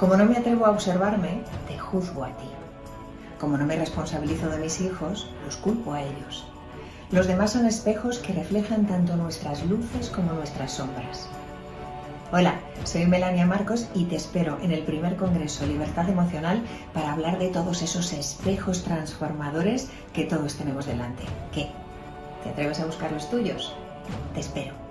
Como no me atrevo a observarme, te juzgo a ti. Como no me responsabilizo de mis hijos, los culpo a ellos. Los demás son espejos que reflejan tanto nuestras luces como nuestras sombras. Hola, soy Melania Marcos y te espero en el primer Congreso Libertad Emocional para hablar de todos esos espejos transformadores que todos tenemos delante. ¿Qué? ¿Te atreves a buscar los tuyos? Te espero.